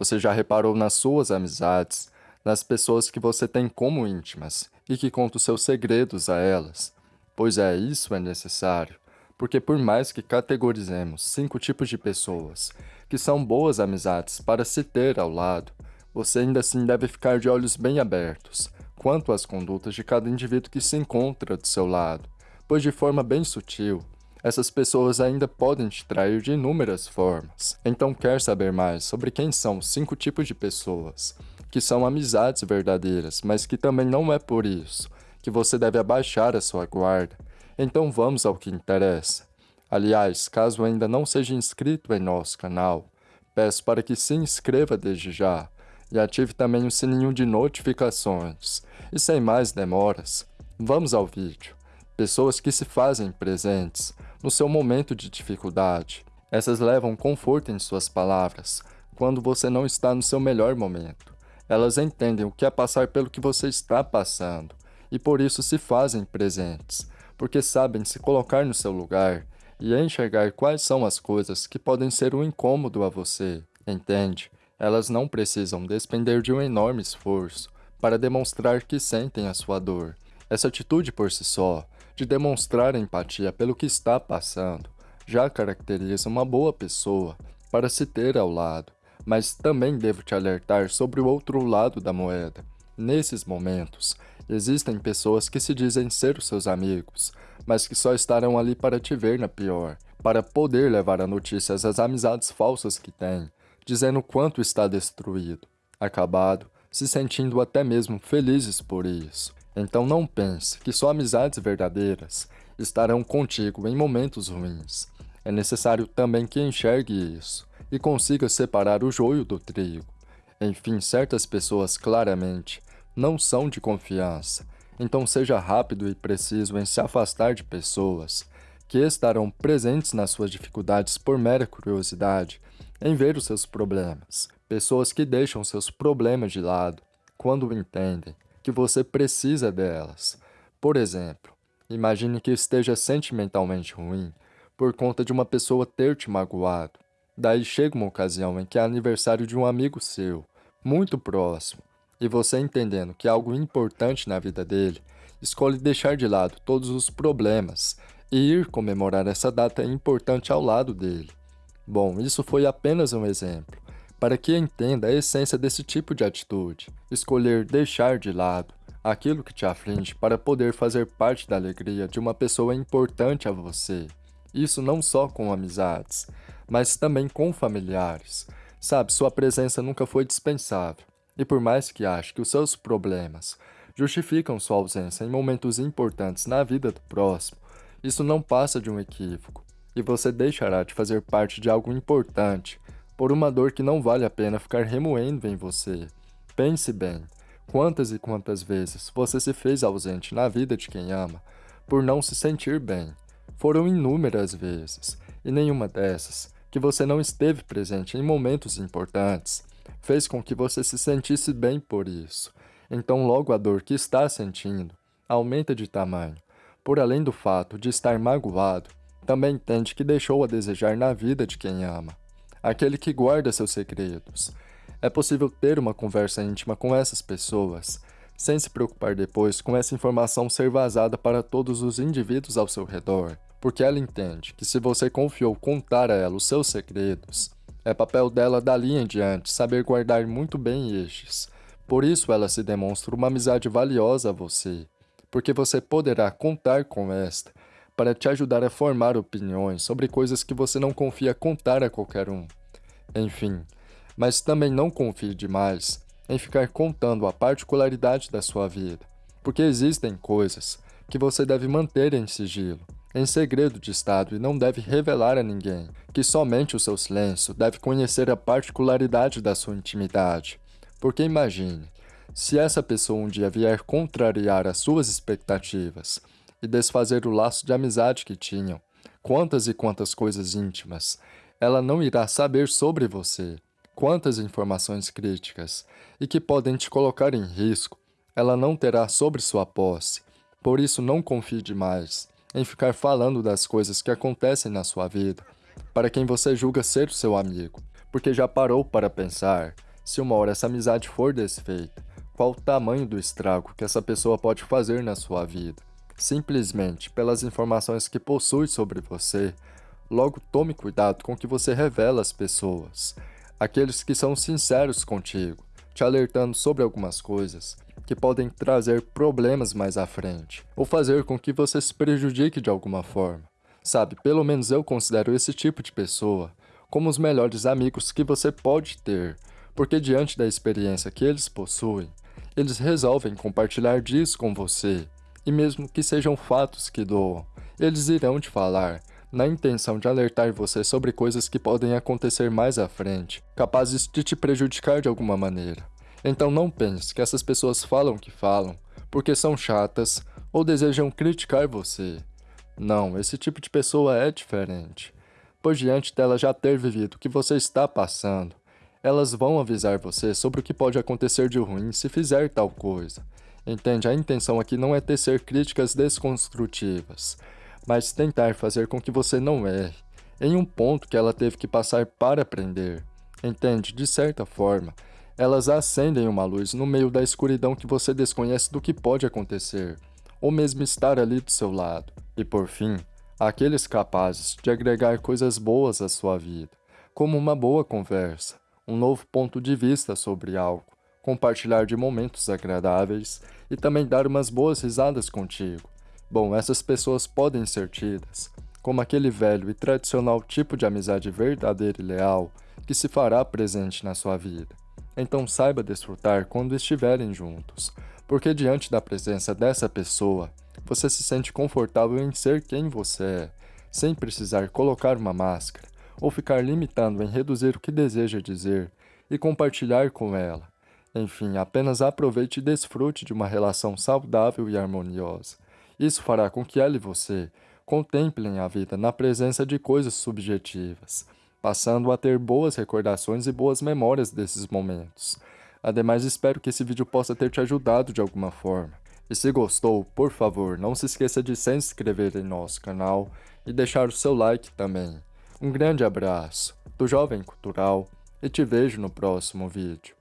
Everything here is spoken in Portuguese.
Você já reparou nas suas amizades, nas pessoas que você tem como íntimas e que conta os seus segredos a elas? Pois é, isso é necessário, porque por mais que categorizemos cinco tipos de pessoas que são boas amizades para se ter ao lado, você ainda assim deve ficar de olhos bem abertos quanto às condutas de cada indivíduo que se encontra do seu lado, pois de forma bem sutil, essas pessoas ainda podem te trair de inúmeras formas. Então quer saber mais sobre quem são os cinco tipos de pessoas, que são amizades verdadeiras, mas que também não é por isso que você deve abaixar a sua guarda. Então vamos ao que interessa. Aliás, caso ainda não seja inscrito em nosso canal, peço para que se inscreva desde já e ative também o sininho de notificações. E sem mais demoras, vamos ao vídeo. Pessoas que se fazem presentes no seu momento de dificuldade. Essas levam conforto em suas palavras, quando você não está no seu melhor momento. Elas entendem o que é passar pelo que você está passando, e por isso se fazem presentes, porque sabem se colocar no seu lugar e enxergar quais são as coisas que podem ser um incômodo a você, entende? Elas não precisam despender de um enorme esforço para demonstrar que sentem a sua dor. Essa atitude por si só de demonstrar empatia pelo que está passando, já caracteriza uma boa pessoa para se ter ao lado, mas também devo te alertar sobre o outro lado da moeda. Nesses momentos, existem pessoas que se dizem ser os seus amigos, mas que só estarão ali para te ver na pior, para poder levar a notícias às amizades falsas que têm, dizendo quanto está destruído, acabado, se sentindo até mesmo felizes por isso. Então não pense que só amizades verdadeiras estarão contigo em momentos ruins. É necessário também que enxergue isso e consiga separar o joio do trigo. Enfim, certas pessoas claramente não são de confiança, então seja rápido e preciso em se afastar de pessoas que estarão presentes nas suas dificuldades por mera curiosidade em ver os seus problemas. Pessoas que deixam seus problemas de lado quando entendem que você precisa delas. Por exemplo, imagine que esteja sentimentalmente ruim por conta de uma pessoa ter te magoado. Daí chega uma ocasião em que é aniversário de um amigo seu, muito próximo, e você entendendo que é algo importante na vida dele, escolhe deixar de lado todos os problemas e ir comemorar essa data importante ao lado dele. Bom, isso foi apenas um exemplo, para que entenda a essência desse tipo de atitude, escolher deixar de lado aquilo que te aflige para poder fazer parte da alegria de uma pessoa importante a você. Isso não só com amizades, mas também com familiares. Sabe, sua presença nunca foi dispensável. E por mais que ache que os seus problemas justificam sua ausência em momentos importantes na vida do próximo, isso não passa de um equívoco, e você deixará de fazer parte de algo importante por uma dor que não vale a pena ficar remoendo em você. Pense bem, quantas e quantas vezes você se fez ausente na vida de quem ama por não se sentir bem. Foram inúmeras vezes, e nenhuma dessas, que você não esteve presente em momentos importantes, fez com que você se sentisse bem por isso. Então logo a dor que está sentindo aumenta de tamanho. Por além do fato de estar magoado, também entende que deixou a desejar na vida de quem ama aquele que guarda seus segredos. É possível ter uma conversa íntima com essas pessoas, sem se preocupar depois com essa informação ser vazada para todos os indivíduos ao seu redor, porque ela entende que se você confiou contar a ela os seus segredos, é papel dela dali em diante saber guardar muito bem estes. Por isso ela se demonstra uma amizade valiosa a você, porque você poderá contar com esta para te ajudar a formar opiniões sobre coisas que você não confia contar a qualquer um. Enfim, mas também não confie demais em ficar contando a particularidade da sua vida, porque existem coisas que você deve manter em sigilo, em segredo de Estado e não deve revelar a ninguém, que somente o seu silêncio deve conhecer a particularidade da sua intimidade. Porque imagine, se essa pessoa um dia vier contrariar as suas expectativas e desfazer o laço de amizade que tinham. Quantas e quantas coisas íntimas ela não irá saber sobre você, quantas informações críticas e que podem te colocar em risco, ela não terá sobre sua posse. Por isso não confie demais em ficar falando das coisas que acontecem na sua vida para quem você julga ser o seu amigo, porque já parou para pensar Se uma hora essa amizade for desfeita, qual o tamanho do estrago que essa pessoa pode fazer na sua vida? Simplesmente pelas informações que possui sobre você, logo tome cuidado com o que você revela às pessoas. Aqueles que são sinceros contigo, te alertando sobre algumas coisas que podem trazer problemas mais à frente, ou fazer com que você se prejudique de alguma forma. Sabe, pelo menos eu considero esse tipo de pessoa como os melhores amigos que você pode ter, porque diante da experiência que eles possuem, eles resolvem compartilhar disso com você, e mesmo que sejam fatos que doam, eles irão te falar, na intenção de alertar você sobre coisas que podem acontecer mais à frente, capazes de te prejudicar de alguma maneira. Então não pense que essas pessoas falam que falam, porque são chatas ou desejam criticar você. Não, esse tipo de pessoa é diferente. Pois diante dela já ter vivido o que você está passando, elas vão avisar você sobre o que pode acontecer de ruim se fizer tal coisa. Entende? A intenção aqui não é tecer críticas desconstrutivas, mas tentar fazer com que você não erre, em um ponto que ela teve que passar para aprender. Entende? De certa forma, elas acendem uma luz no meio da escuridão que você desconhece do que pode acontecer, ou mesmo estar ali do seu lado. E por fim, aqueles capazes de agregar coisas boas à sua vida, como uma boa conversa, um novo ponto de vista sobre algo, compartilhar de momentos agradáveis e também dar umas boas risadas contigo. Bom, essas pessoas podem ser tidas como aquele velho e tradicional tipo de amizade verdadeira e leal que se fará presente na sua vida. Então saiba desfrutar quando estiverem juntos, porque diante da presença dessa pessoa, você se sente confortável em ser quem você é, sem precisar colocar uma máscara ou ficar limitando em reduzir o que deseja dizer e compartilhar com ela. Enfim, apenas aproveite e desfrute de uma relação saudável e harmoniosa. Isso fará com que ela e você contemplem a vida na presença de coisas subjetivas, passando a ter boas recordações e boas memórias desses momentos. Ademais, espero que esse vídeo possa ter te ajudado de alguma forma. E se gostou, por favor, não se esqueça de se inscrever em nosso canal e deixar o seu like também. Um grande abraço do Jovem Cultural e te vejo no próximo vídeo.